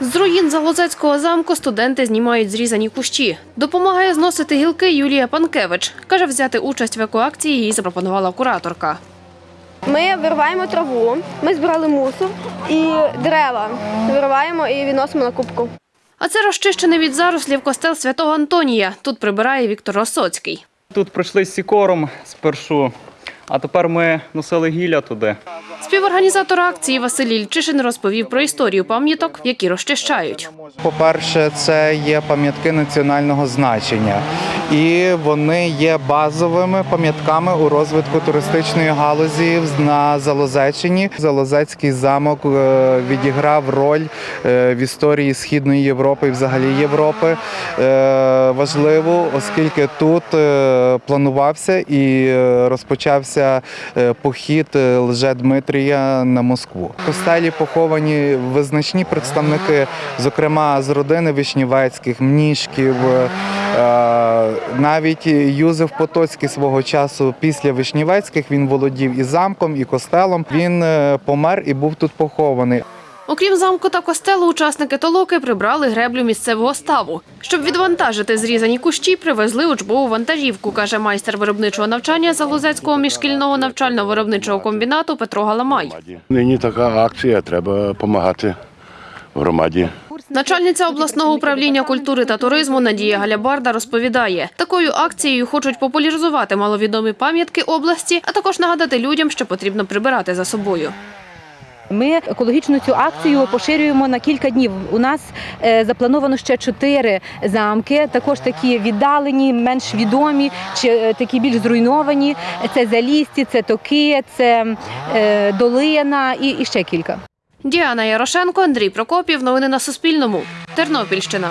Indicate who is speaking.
Speaker 1: З руїн Залозецького замку студенти знімають зрізані кущі. Допомагає зносити гілки Юлія Панкевич. Каже, взяти участь в екоакції їй запропонувала кураторка.
Speaker 2: Ми вириваємо траву, ми збирали мусор і дерева вириваємо і відносимо на кубку.
Speaker 1: А це розчищений від зарослів костел святого Антонія. Тут прибирає Віктор Росоцький.
Speaker 3: Тут пройшли з сікором спершу, а тепер ми носили гілля туди.
Speaker 1: Співорганізатор акції Василь Ільчишин розповів про історію пам'яток, які розчищають.
Speaker 4: По-перше, це є пам'ятки національного значення, і вони є базовими пам'ятками у розвитку туристичної галузі на Залозеччині. Залозецький замок е, відіграв роль е, в історії Східної Європи і взагалі Європи е, важливу, оскільки тут планувався і розпочався похід е, Лже-Дмитрія на Москву. В костелі поховані визначні представники, зокрема з родини Вишнівецьких, Мнішків. е, Навіть Юзеф Потоцький свого часу після Вишнівецьких він володів і замком, і костелом. Він е, помер і був тут похований.
Speaker 1: Окрім замку та костелу, учасники толоки прибрали греблю місцевого ставу. Щоб відвантажити зрізані кущі, привезли учбову вантажівку, каже майстер виробничого навчання Залозецького міжшкільного навчально-виробничого комбінату Петро Галамай.
Speaker 5: Нині така акція, треба допомагати громаді.
Speaker 1: Начальниця обласного управління культури та туризму Надія Галябарда розповідає, такою акцією хочуть популяризувати маловідомі пам'ятки області, а також нагадати людям, що потрібно прибирати за собою.
Speaker 6: Ми екологічну цю акцію поширюємо на кілька днів. У нас е, заплановано ще чотири замки, також такі віддалені, менш відомі, чи е, такі більш зруйновані. Це Залісті, це Токи, це е, Долина і, і ще кілька.
Speaker 1: Діана Ярошенко, Андрій Прокопів. Новини на Суспільному. Тернопільщина.